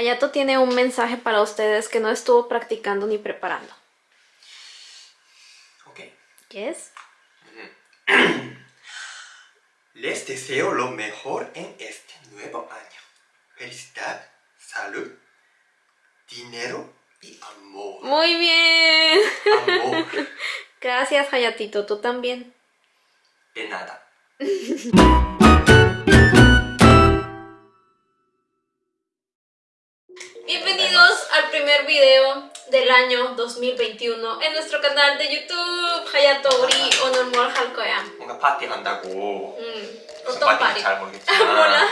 Hayato tiene un mensaje para ustedes que no estuvo practicando ni preparando. Ok. Yes. Les deseo lo mejor en este nuevo año. Felicidad, salud, dinero y amor. Muy bien. Amor. Gracias, Hayatito. Tú también. De nada. video del año 2021 en nuestro canal de YouTube Hayato 우리 오늘 뭘 할 거야? 뭔가 파티 한다고. 음, 무슨 어떤 파티인지 파티? 잘 모르겠지만. 몰라.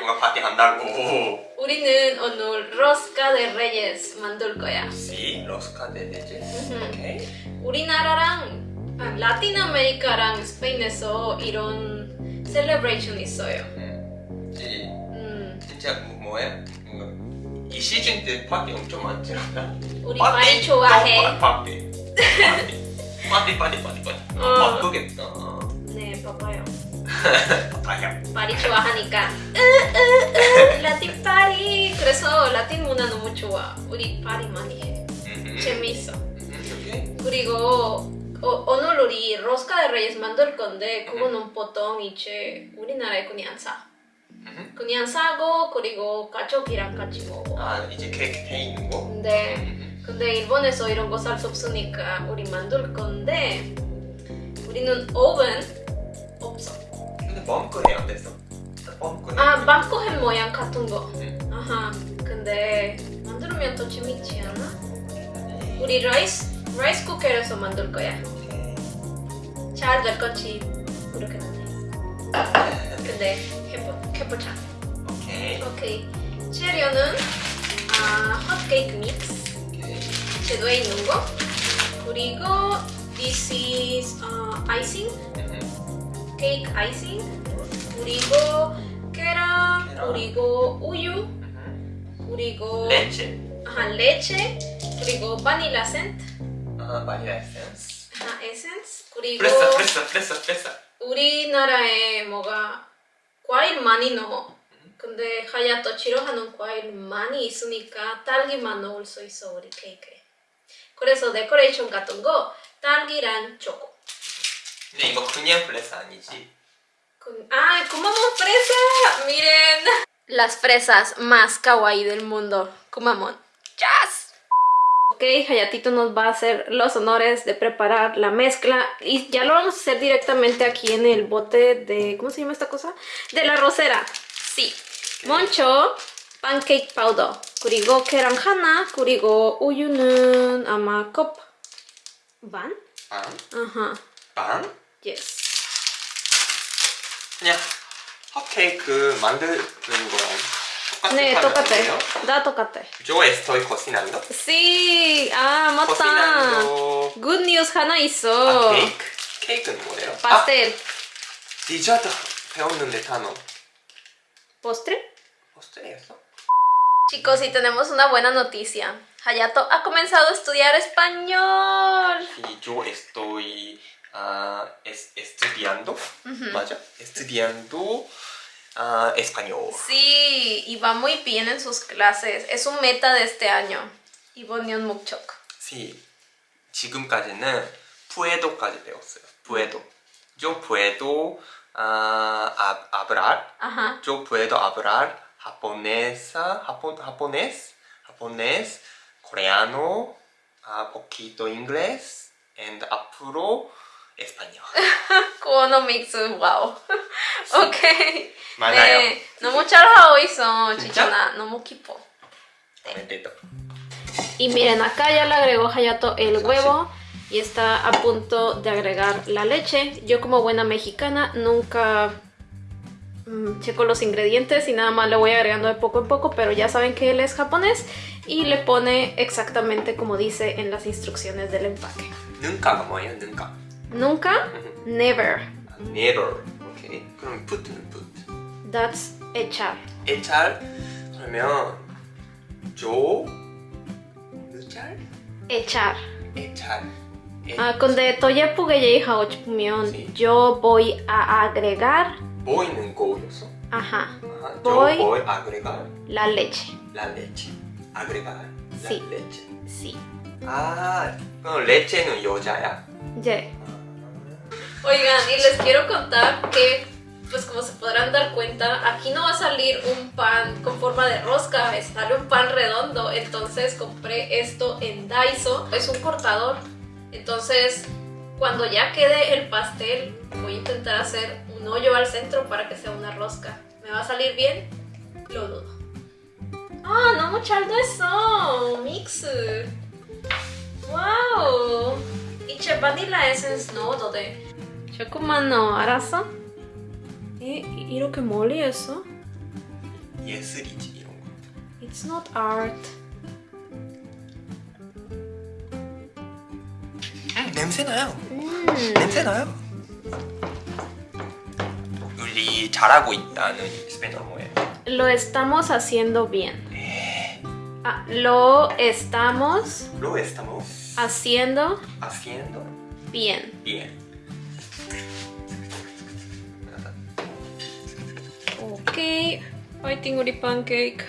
뭔가 파티 한다고. 우리는 오늘 Rosca de Reyes 만들 거야 Sí, Rosca de Reyes. Ujú. Ok. 우리나라랑 아, 라틴 아메리카랑 스페인에서 이런 셀레브레이션 있어요 음. 이 음, 진짜 뭐- 뭐야? 이 시즌 때 파티 엄청 많지 않나? 우리 많이 좋아해 파티. 파티. 파티 파티 파티 파티. 어. 바쁘겠다. 네 봐봐요 아야. 파리 좋아하니까 으으으 라틴 파리 그래서 라틴 문화 너무 좋아 우리 파리 많이 해 오케이. 그리고 어, 오늘 우리 로스카 데 레이스 만들 건데 그거는 보통 이제 우리나라에 그냥 사 음. 그냥 사고 그리고 가족이랑 같이 먹어 아 이제 케이크 돼 있는 거? 근데 음. 근데 일본에서 이런 거 살 수 없으니까 우리 만들 건데 우리는 오븐 없어 근데 안 됐어. 멈크네. 아 방코햄 모양 같은 거 음. 아하 근데 만들면 더 재밌지 않아? 우리 라이스 라이스 쿠커에서 만들 거야 잘 될 거지 모르겠는데 근데 해보, 해보자 오케이. 오케이 재료는 아, 핫케이크 믹스 오케이. 제도에 있는 거 그리고 this is 어, icing 음. 케이크 아이싱 그리고 계란 계란. 그리고 우유 음. 그리고 레체. 아, 레체 그리고 바닐라 센트 아 바닐라 에센스. 아, 에센스 그리고 프레사 프레사 프레사 프레사. 우리나라에 뭐가 과일 많이 넣어 근데 하야또 싫어하는 과일 많이 있으니까 딸기만 넣을 수 있어 우리 케이크에 그래서 데코레이션 같은 거 딸기랑 초코 근데 이거 그냥 프레사 아니지? Con- ¡Ay, comamos fresa! ¡Miren! Las fresas más kawaii del mundo. Comamos. ¡Yes! Ok, Hayatito nos va a hacer los honores de preparar la mezcla y ya lo vamos a hacer directamente aquí en el bote de... ¿Cómo se llama esta cosa? De la rosera. Sí. 먼저 pancake powder 그리고 계란 하나 그리고 우유는 아마 컵 반? 빵? 아하. 빵? Yes. 그냥 핫케이크 만드는 거랑 똑같은 네, 판이에요? 똑같아. 나 똑같아. Yo estoy cocinando. Sí, ah, 맞다. cocinando. Good news 하나 아, 있어. 케이크? 케이크는 뭐예요? Pastel. 아, 디저트 배웠는데 단어. ¿Postre? 포스트였어? Chicos, y tenemos una buena noticia. Hayato ha comenzado a estudiar español. Y yo estoy ah, es- estudiando, 맞아? Estudiando ah, español. Sí, y va muy bien en sus clases. Es un meta de este año. 이번년 목적. Sí. 지금까지는 puedo까지 배웠어요. puedo. Yo puedo ah, hab- hablar. Ajá. Yo puedo hablar japonesa, japon, japonés, japonés, coreano, ah, poquito inglés, and 앞으로 español. 코너 믹스, 와우. 오케이. 맞아요. 네, 너무 잘하고 있어. 진짜? 진짜 너무 기뻐. Bendito. Y miren, acá ya le agregó Hayato el huevo y está a punto de agregar la leche. Yo como buena mexicana nunca mm, checo los ingredientes y nada más le voy agregando de poco en poco, pero ya saben que él es japonés y le pone exactamente como dice en las instrucciones del empaque. 능가가 뭐예요? 능가. Nunca, never. Never. 오케이. 그럼 put는 put. That's echar. 애찰 그러면 조 느잘 Echar. 애찰. 애- Ah, 근데 또 예쁘게 얘기하고 싶으면 Sí. yo voy a agregar 보이는 거였어. ajá, 아하, Voy. 저 보이 아그레가 la leche. La leche. Agregar la Sí. leche. Sí. 아, 그럼 레체는 여자야? Yeah. Oigan, y les quiero contar que, pues como se podrán dar cuenta, aquí no va a salir un pan con forma de rosca, sale un pan redondo, entonces compré esto en Daiso, es un cortador, entonces cuando ya quede el pastel voy a intentar hacer un hoyo al centro para que sea una rosca. ¿Me va a salir bien? Lo dudo. ¡Ah, no mucho muchaldo eso! ¡Mix! ¡Wow! Y Vanilla Essence no dode. 제 바닐라 에센스 넣어도 돼. 조금만 넣어, 알았어? 이, 이렇게 멀리 했어? 예술이지 이런 거. It's not art. 음, 냄새 나요. 음. 냄새 나요. 우리 잘하고 있다는 스페인어로 뭐예요? Lo estamos haciendo bien. Ah, lo estamos Lo estamos haciendo haciendo bien. Fighting Uri Pancake.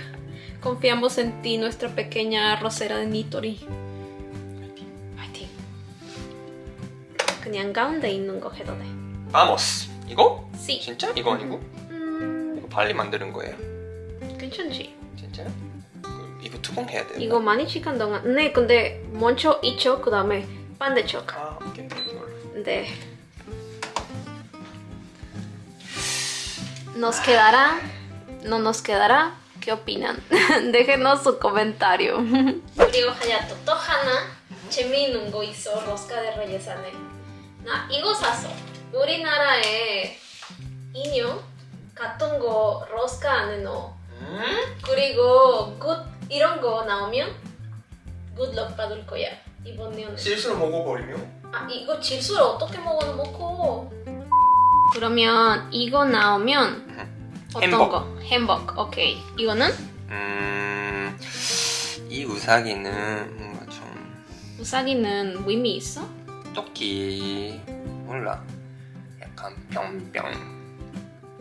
Confiamos en ti, nuestra pequeña arrocera de Nitori. 파이팅. 그냥 가운데 있는 거 해도 돼. Vamos. 이거? Sí. 진짜? 이거 아니고? 음, 이거 빨리 만드는 거예요. 괜찮지? 진짜요? 그럼 이거 투공해야 돼요. 이거 많이 시간 동안. 네, 근데 먼저 이쪽 그다음에 반대쪽. 아, 오케이. 이걸로. 네. ¿Nos quedará? ¿No nos quedará? ¿Qué opinan? Déjenos su comentario. 그리고 하야토 또 하나 재미있는 거 있어 로스카 데 레이스 안에. 나 이거 샀어. 우리나라에 인형 같은 거 로스카 안에 넣어. 음? 그리고 굿 이런 거 나오면 굿럭 받을 거야 이번 년에. 실수로 먹어버리면? 아 이거 질소를 어떻게 먹어도 먹고 그러면 이거 나오면 어떤 햄버거. 거? 햄버거 오케이 이거는 음... 이 우사기는 뭔가 좀 우사기는 의미 있어? 토끼 몰라 약간 병병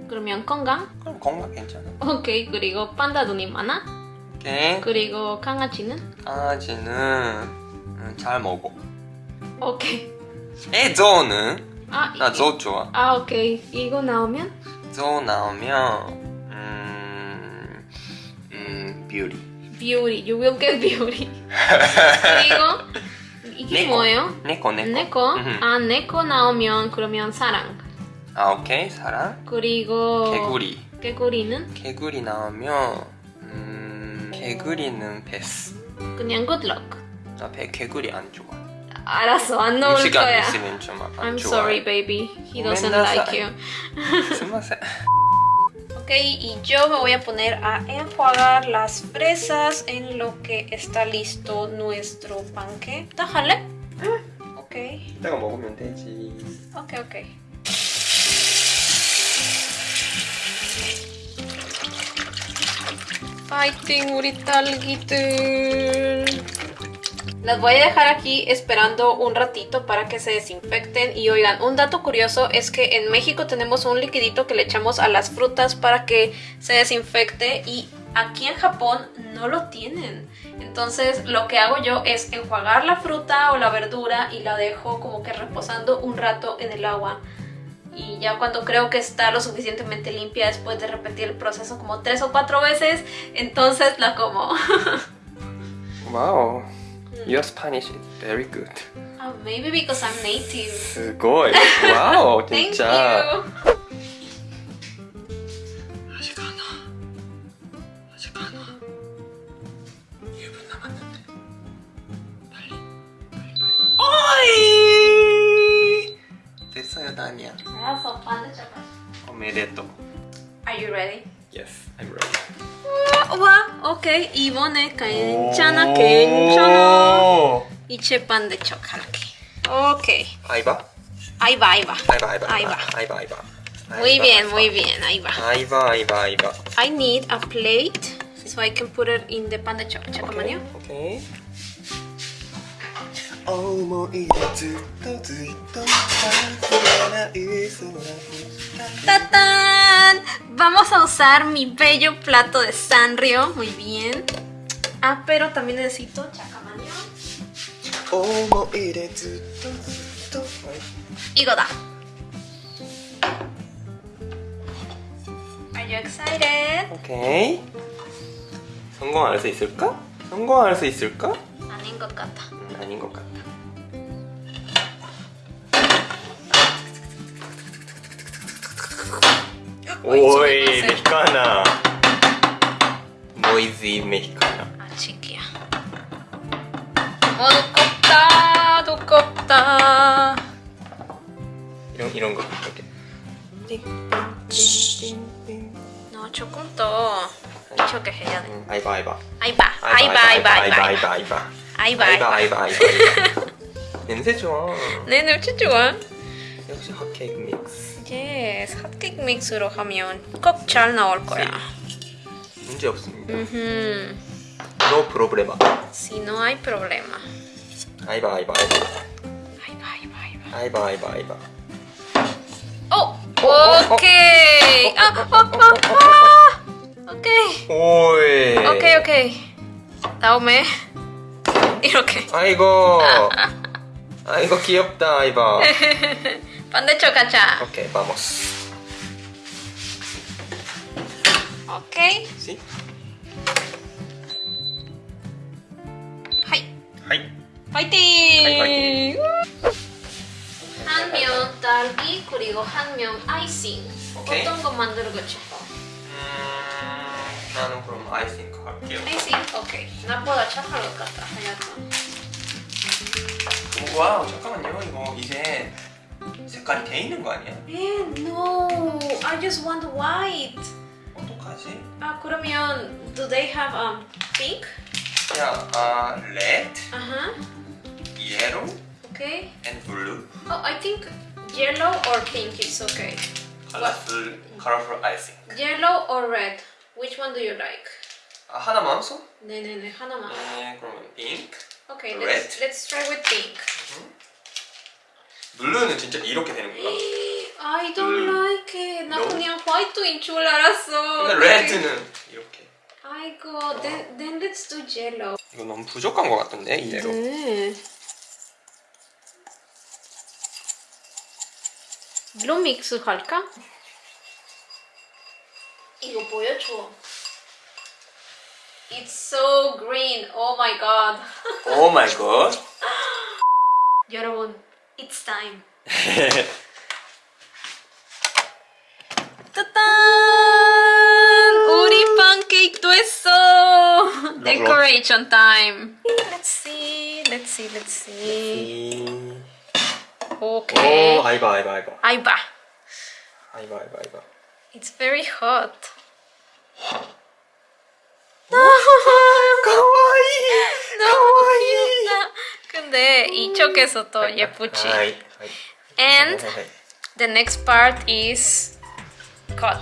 그러면 건강? 그럼 건강 괜찮아 오케이 그리고 판다 눈이 많아? 오케이 그리고 강아지는? 강아지는 음, 잘 먹어 오케이 에 조는 아, 나 이- 조 좋아 아 오케이 이거 나오면? 조 나오면 음... 음... 뷰리. 비오리. You will get 그리고 이게 네코. 뭐예요? 네코 네코. 네코? 아 네코 나오면 그러면 사랑. 아 오케이. 사랑. 그리고 개구리. 개구리는? 개구리 나오면 음... 개구리는 패스. 그냥 굿럭 나 배, 개구리 안 좋아 争うから I'm sorry baby, he doesn't like you すいません Ok, y yo me voy a poner a enjuagar las fresas en lo que está listo nuestro panque. Déjale. Ok. Tengo un poco de Ok, ok. Fighting with las voy a dejar aquí esperando un ratito para que se desinfecten. Y oigan, un dato curioso es que en México tenemos un liquidito que le echamos a las frutas para que se desinfecte. Y aquí en Japón no lo tienen. Entonces lo que hago yo es enjuagar la fruta o la verdura y la dejo como que reposando un rato en el agua. Y ya cuando creo que está lo suficientemente limpia después de repetir el proceso como tres o cuatro veces, entonces la como. 와우 Your Spanish is very good. Uh, maybe because I'm native. すごい。Wow, ちっちゃん。Thank you. おめでとう。Are you ready? Yes, I'm ready. わ、OK、いいわね、けんちゃなけん pinche pan de chocolate. Ok. Ahí va. Ahí va, ahí va. Ahí va, ahí va. Muy bien, muy bien, ahí va. Ahí va, ahí va, ahí va. I need a plate so I can put it in the pan de chocolate. Okay, okay. ¡Tatán! Vamos a usar mi bello plato de Sanrio, muy bien. Ah, pero también necesito. 思い出ずっとずっと 이거다. Are you excited? 오케이 성공할 수 있을까? 성공할 수 있을까? 아닌 것 같아. 음, 아닌 것 같다 오이 메히카나 모이지 메히카 너 조금 더 이렇게 해야 돼. 음, 아이바 아이바. 아이바, 아이바, 아이바, 아이바, 아이바 아이바, 아이바. 아이바, 아이바. 아이바 냄새 좋아. 네, 냄새 좋아. 역시 핫케이크 믹스. Yes, 핫케이크 믹스로 하면 꼭 잘 나올 거야. 문제 없습니다. 음, no problema. Si no hay problema. 아이바 아이바 아이바. 아이바, 아이바, 아이바. 아이바 아이바 아이바 오, 오케이. 아, 아, 아, 아. 오케이. 오이 오케이, 오케이. 다음에 이렇게 아이고 아이고 귀엽다 아이바 반대쪽 가자. 오케이 vamos 오케이. ¿Sí? 하이. 하이 파이팅! 파이팅! 딸기 그리고 한면 아이싱. 오케이. 어떤 거 만들겠지? 음, 나는 그럼 아이싱크 할게요 아이싱. 오케이. 나보다 착할 것 같다. 하얗다. 오, 와우 잠깐만요 이거 이제 색깔이 돼 있는 거 아니야? 에, no. I just want white. 어떡하지? 아 그러면 do they have um pink? 야, 아, red, 아하. yellow, Okay. and blue Oh, I think yellow or pink is okay. colorful, colorful icing Yellow or red? Which one do you like? 아, 하나만 써? 네네네 하나만. 네, 그러면 pink Okay, Red? let's let's try with pink. 블루는 진짜 이렇게 되는 거야? I don't 음. like it. 나 No? 그냥 화이트인 줄 알았어. 근데 red는 이렇게 아이고, then then let's do yellow. 이거 너무 부족한 거 같던데 이 예로 네. 루 믹스 할까? 이거 보여줘. It's so green. Oh my god. 오 마이 갓 여러분, it's time. 따단! 우리 팬케이크도 했어. Decoration time. Let's see. Let's see. Let's see. Okay. 오 아이바 아이바 아이바 아이바. 아이바 아이바 아이바 It's very hot. 가와이 너무 귀엽다. 근데 이쪽에서 더 예쁘지. 아이 아이 And 하이, 하이. the next part is cut.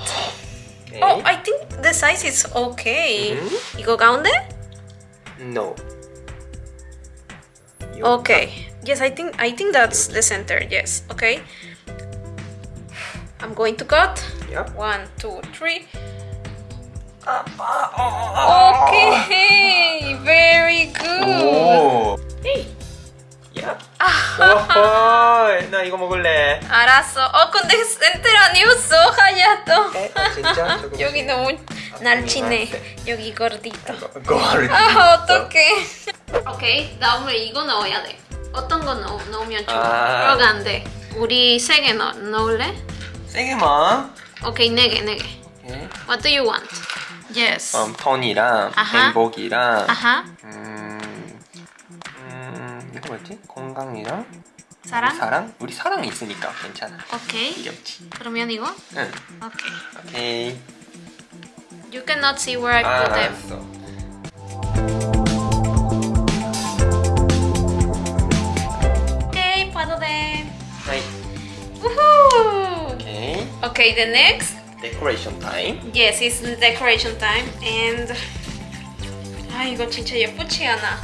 오케이. Oh, I think the size is okay. 음? 이거 가운데? No Okay. Yes, I think I think that's the center. Yes. Okay. I'm going to cut. Yep. One, two, three. 아, 아, Okay. Very good. 오. Hey. 야. 오호. 나 이거 먹을래. 알았어. 어 근데 센터 아니었어 하얗다. 에? 아, 진짜? 조금 여기 너무 날치네. 여기 gordito. 거를. 아 어떡해. 오케이 다음에 이거 넣어야 돼. 어떤 거 넣, 넣으면 좋아? 아. 그러가 안 돼. 우리 세 개 넣, 넣을래? 세게만. 오케이 네 개, 네 개. 오케이. What do you want? Yes. 음, 턴이랑 아하. 행복이랑 아하. 음, 음, 이거 뭐였지? 건강이랑 사랑? 사랑? 우리 사랑이 있으니까 괜찮아. 오케이. 이겼지. 그러면 이거? 응. 오케이. 오케이. You cannot see where I 아, put them. 알았어. Okay, the next. 데코레이션 타임. Yes, it's the decoration time and 아 이거 진짜 예쁘지 않아?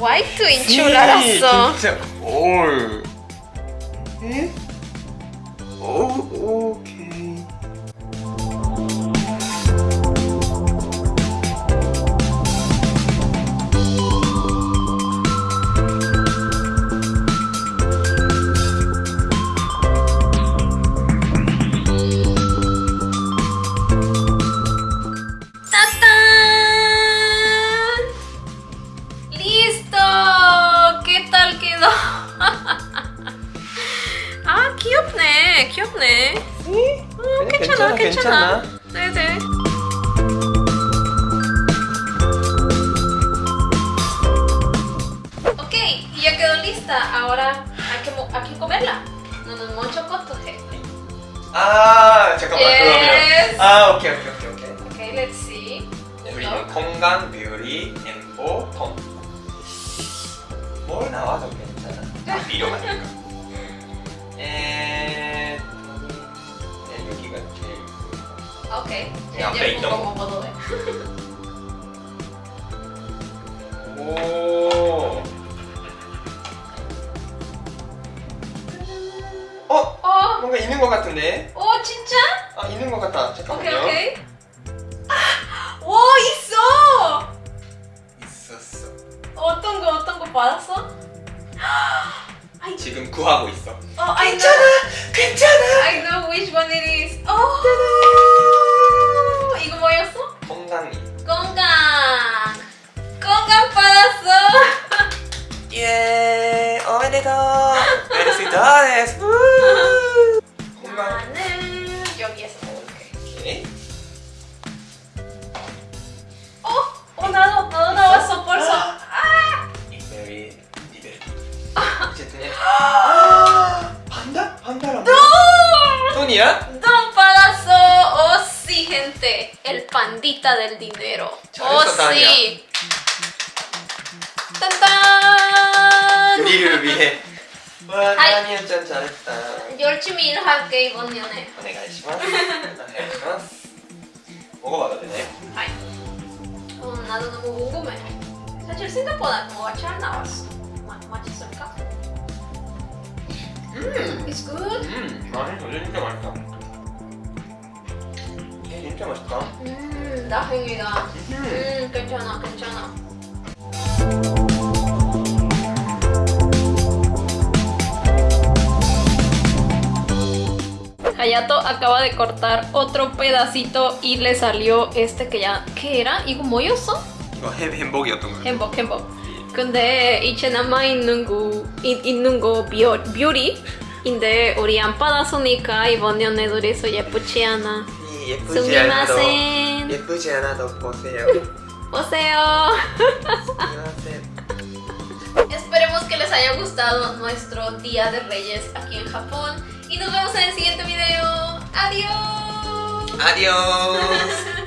화이트인 줄 알았어. 진짜 올. 에? 오 오 lista. Ahora hay que, mo- hay que comerla. No nos mucho cotoje. 아 잠깐만 Yes. 그러면 아 오케이 오케이 오케이 오케이. Ok, let's see. 우리는 건강, 뷰리, 행복, 돈. 뭘 나와도 괜찮아. 필요만 하니까. 에, 네, 여기가 제일. Ok, Ya, ya, ya peito. como puedo ver. 오. 어? 어, 뭔가 있는 것 같은데? 어 진짜? 아 있는 것 같다. 오케이 잠깐만요. 오케이. 와 있어. 있었어. 어떤 거 어떤 거 받았어? 지금 구하고 있어. 어, know. 괜찮아. I know which one it is. 어. 이거 뭐였어? 건강이. 건강. 건강 받았어. 예. 오케이. 어, 어 나도 compositores. Yo vi ¿Qué? ¡Oh! ¡Un dado! ¡Un dado eso por ah. eso! Ah. ¡No! ¡Don ¡Oh sí, gente! El pandita del dinero. ¡Oh sí! 열심히 일할게 이번 년에. 오네가이시마스. 오네가이시마스. 먹어봐도 되네. 하이. 음, 나도 너무 궁금해. 사실 생각보다 뭐가 잘 나왔어. 마, 맛있을까? 음. It's good. 음, 맛있어. 진짜 맛있다. 예, 진짜 맛있다. 음, 다행이다. 음. 음, 괜찮아, 괜찮아. Hayato acaba de cortar otro pedacito y le salió este que ya ¿qué era? 이거 뭐였어? 이거 햄 햄버거였던 거. 행복 행복. 근데 이제 남아 있는 거 이- 있는 거 뷰, 뷰리인데 우리 안 받았으니까 이번 연애도 그래서 예쁘지 않아. 이 예쁘지 않아도 스미마센. 예쁘지 않아도 보세요. 보세요. 스미마센. Esperemos que les haya gustado nuestro Día de Reyes aquí en Japón y nos vemos en el siguiente video. Adiós. Adiós.